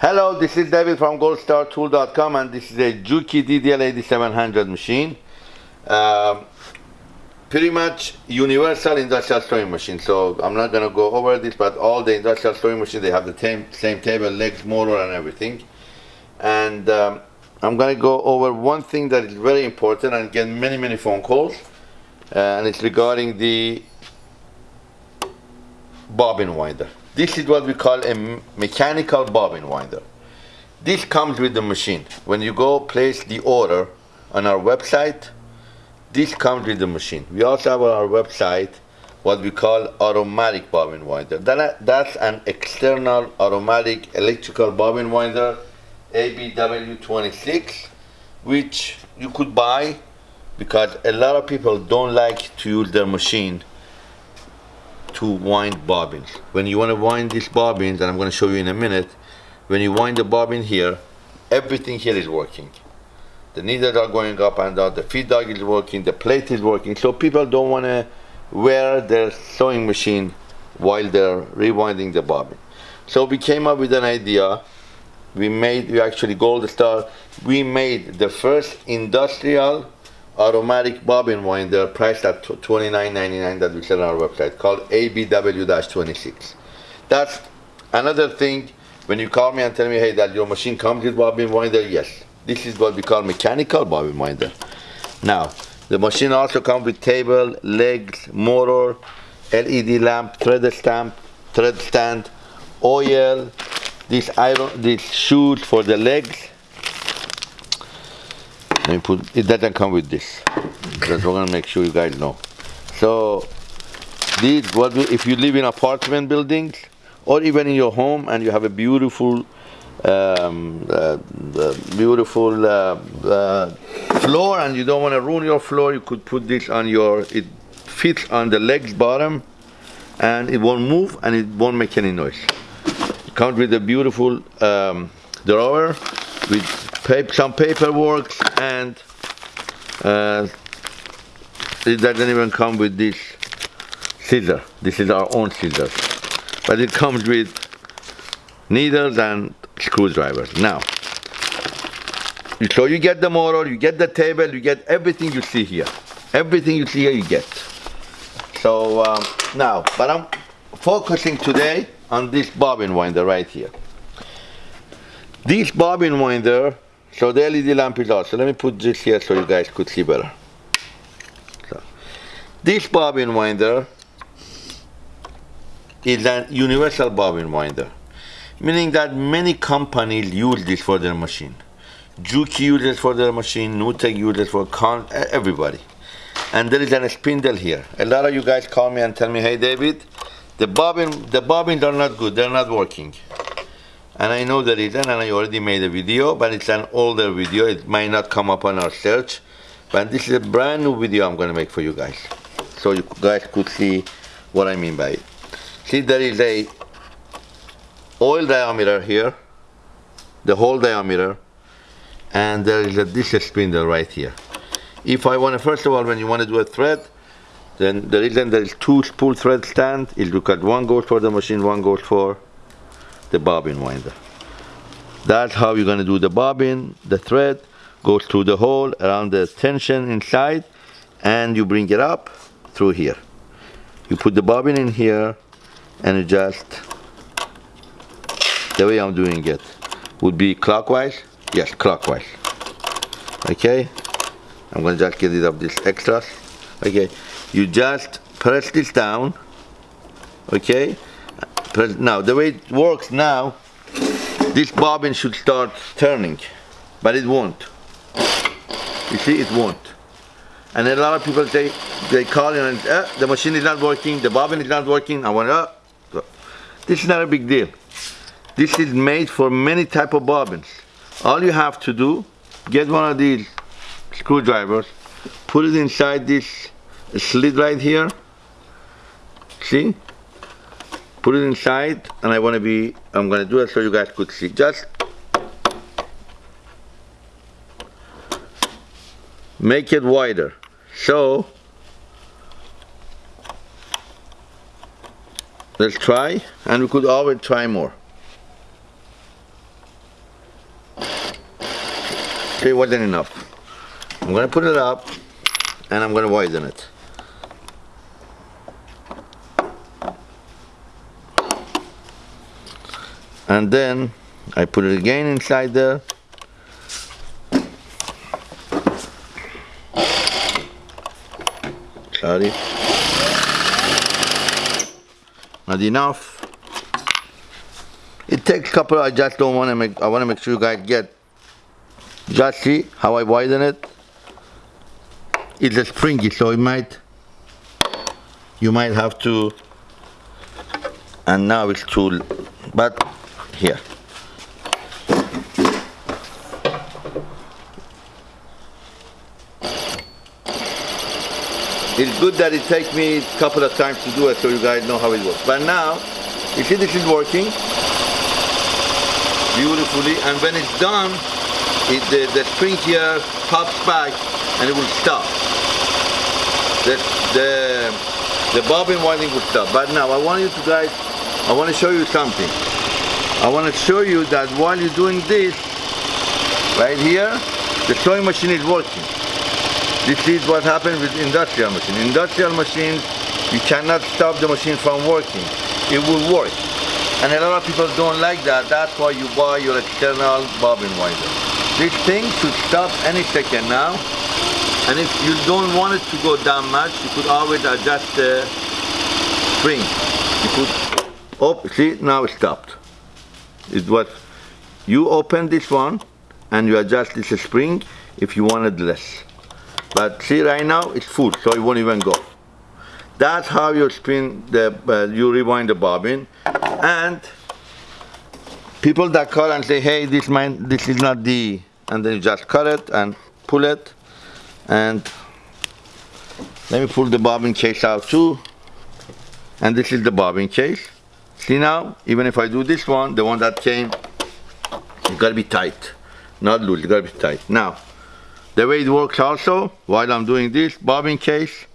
Hello, this is David from goldstartool.com and this is a Juki DDL 8700 machine. Um, pretty much universal industrial sewing machine. So I'm not gonna go over this, but all the industrial sewing machines, they have the same, same table, legs, motor and everything. And um, I'm gonna go over one thing that is very important and get many, many phone calls. Uh, and it's regarding the bobbin winder. This is what we call a mechanical bobbin winder. This comes with the machine. When you go place the order on our website, this comes with the machine. We also have on our website what we call automatic bobbin winder. That, that's an external automatic electrical bobbin winder, ABW26, which you could buy because a lot of people don't like to use their machine to wind bobbins. When you want to wind these bobbins, and I'm going to show you in a minute, when you wind the bobbin here, everything here is working. The needles are going up and down, the feed dog is working, the plate is working, so people don't want to wear their sewing machine while they're rewinding the bobbin. So we came up with an idea. We made, we actually Gold Star, we made the first industrial automatic bobbin winder priced at $29.99 that we sell on our website called ABW-26. That's another thing when you call me and tell me, hey, that your machine comes with bobbin winder, yes. This is what we call mechanical bobbin winder. Now, the machine also comes with table, legs, motor, LED lamp, thread stamp, thread stand, oil, this iron, these shoes for the legs, let me put, it doesn't come with this. Because we're gonna make sure you guys know. So, these, what we, if you live in apartment buildings, or even in your home and you have a beautiful, um, uh, beautiful uh, uh, floor and you don't want to ruin your floor, you could put this on your, it fits on the legs bottom and it won't move and it won't make any noise. It comes with a beautiful um, drawer with some paperwork and uh, it doesn't even come with this scissor. This is our own scissors. But it comes with needles and screwdrivers. Now, so you get the motor, you get the table, you get everything you see here. Everything you see here you get. So um, now, but I'm focusing today on this bobbin winder right here. This bobbin winder so the LED lamp is out. So let me put this here so you guys could see better. So, this bobbin winder is a universal bobbin winder, meaning that many companies use this for their machine. Juki uses for their machine, Nutec uses for con everybody. And there is a spindle here. A lot of you guys call me and tell me, hey David, the bobbin, the bobbins are not good, they're not working and I know the reason and I already made a video but it's an older video. It might not come up on our search but this is a brand new video I'm gonna make for you guys. So you guys could see what I mean by it. See there is a oil diameter here the whole diameter and there is a this spindle right here. If I want to first of all when you want to do a thread then the reason there is two spool thread stand. Is because one goes for the machine one goes for the bobbin winder. That's how you're gonna do the bobbin. The thread goes through the hole around the tension inside and you bring it up through here. You put the bobbin in here and you just, the way I'm doing it, would be clockwise. Yes, clockwise. Okay, I'm gonna just get rid of this extras. Okay, you just press this down. Okay, now the way it works now this bobbin should start turning but it won't. You see it won't. And a lot of people say they call in and eh, the machine is not working the bobbin is not working. I want to this is not a big deal. This is made for many type of bobbins. All you have to do get one of these screwdrivers put it inside this slit right here. See put it inside and I want to be I'm going to do it so you guys could see just make it wider. So let's try and we could always try more. Okay wasn't enough. I'm gonna put it up and I'm gonna widen it. And then I put it again inside there. Sorry. Not enough. It takes a couple, I just don't want to make, I want to make sure you guys get, just see how I widen it. It's a springy, so it might, you might have to, and now it's too, but here. It's good that it takes me a couple of times to do it so you guys know how it works. But now, you see this is working beautifully and when it's done, it, the, the spring here pops back and it will stop. The, the, the bobbin winding will stop. But now I want you to guys, I want to show you something. I want to show you that while you're doing this, right here, the sewing machine is working. This is what happens with industrial machine. Industrial machines, you cannot stop the machine from working. It will work. And a lot of people don't like that. That's why you buy your external bobbin winder. This thing should stop any second now. And if you don't want it to go down much, you could always adjust the spring. You could, oh, see, now it stopped. It was, you open this one and you adjust this spring if you wanted less. But see right now it's full, so it won't even go. That's how you spin the, uh, you rewind the bobbin. And people that call and say, hey, this mine, this is not the, and then you just cut it and pull it. And let me pull the bobbin case out too. And this is the bobbin case. See now, even if I do this one, the one that came, it's gotta be tight, not loose, it's gotta be tight. Now, the way it works also, while I'm doing this bobbin case,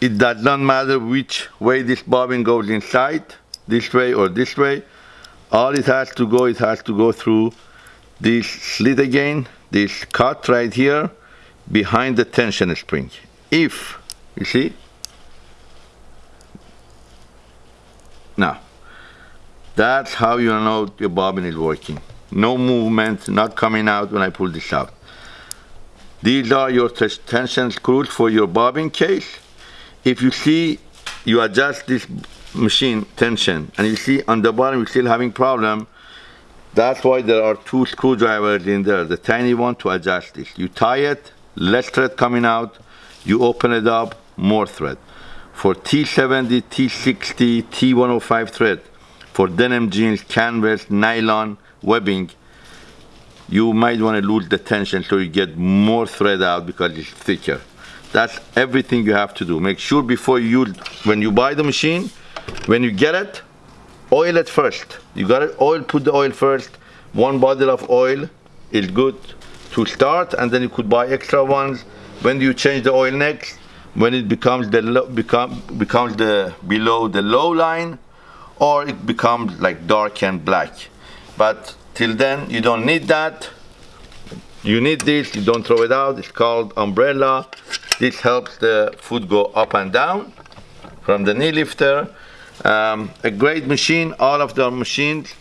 it does not matter which way this bobbin goes inside, this way or this way. All it has to go, it has to go through this slit again, this cut right here, behind the tension spring. If, you see? Now, that's how you know your bobbin is working no movement, not coming out when I pull this out. These are your tension screws for your bobbin case. If you see, you adjust this machine tension and you see on the bottom you're still having problem, that's why there are two screwdrivers in there, the tiny one to adjust this. You tie it, less thread coming out, you open it up, more thread. For T70, T60, T105 thread, for denim jeans, canvas, nylon, webbing, you might want to lose the tension so you get more thread out because it's thicker. That's everything you have to do. Make sure before you, when you buy the machine, when you get it, oil it first. You got it, oil, put the oil first. One bottle of oil is good to start and then you could buy extra ones. When you change the oil next, when it becomes the low, become, becomes the below the low line or it becomes like dark and black. But till then you don't need that. You need this you don't throw it out. It's called umbrella. This helps the food go up and down from the knee lifter. Um, a great machine all of the machines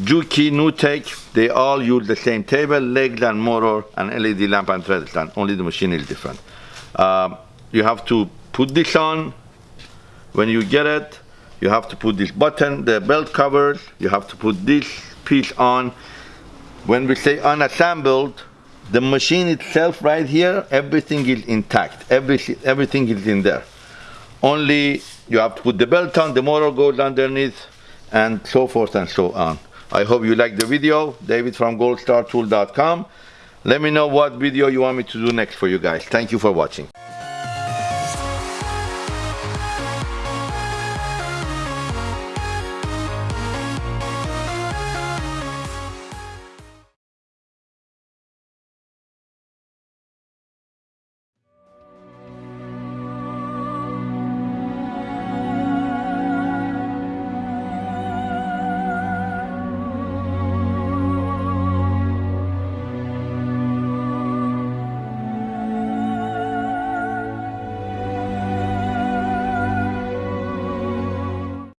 Juki, NewTek, they all use the same table, legs and motor and LED lamp and thread stand. Only the machine is different. Um, you have to put this on. When you get it, you have to put this button, the belt covers. You have to put this piece on. When we say unassembled, the machine itself right here, everything is intact. Everything, everything is in there. Only you have to put the belt on, the motor goes underneath, and so forth and so on. I hope you liked the video. David from goldstartool.com. Let me know what video you want me to do next for you guys. Thank you for watching.